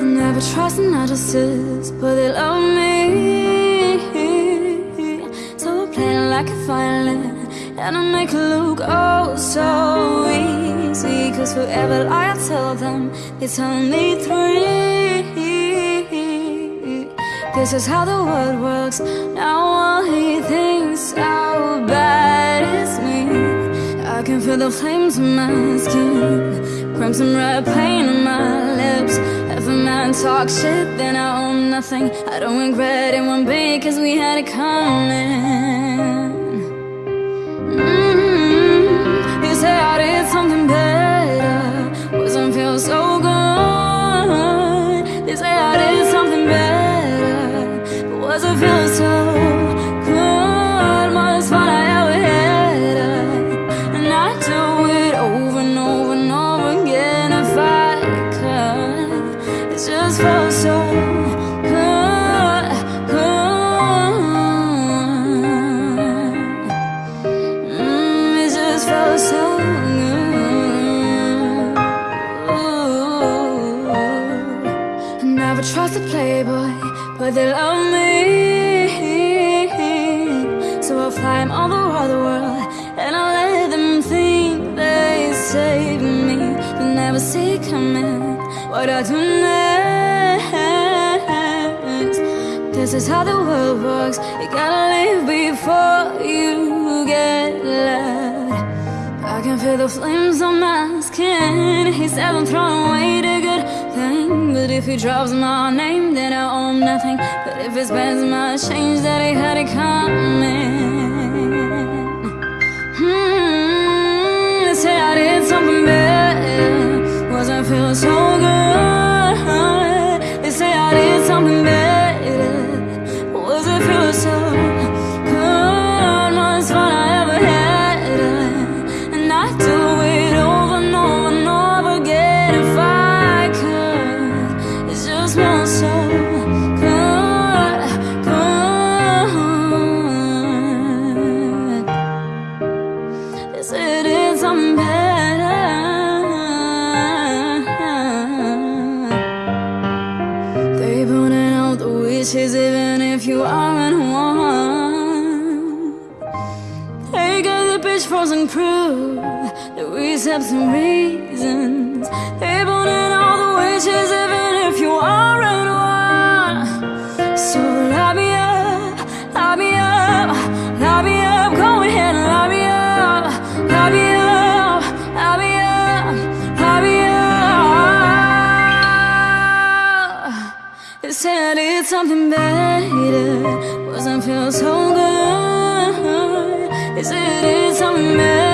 I never trust narcissists, but they love me. So I play like a violin, and I make it look oh so easy. Cause forever I tell them, they tell me three. This is how the world works. Now all he thinks. I can feel the flames in my skin, crimson red pain on my lips. If a man talks shit, then I own nothing. I don't regret it one bit, cause we had it coming. Just felt so good. Mm, it just felt so good. Playboy, but they love me. So I fly 'em all the world, and I let them think they save me. They never see coming what I do next. This is how the world works. You gotta live before you get led. I can feel the flames on my skin. He said I'm throwing away the good thing. But if he drops my name, then I owe him nothing. But if he spends my change, that he had it coming. Wishes even if you aren't one. They got the bitch frozen proof that we have some reasons. They pointed all the wishes even if you aren't one. So lock me up, lock me up, lock me up, go ahead and lock me up, lock me up, lock me up, lock me up. They said I did something better, wasn't feel so good. They said I did something better,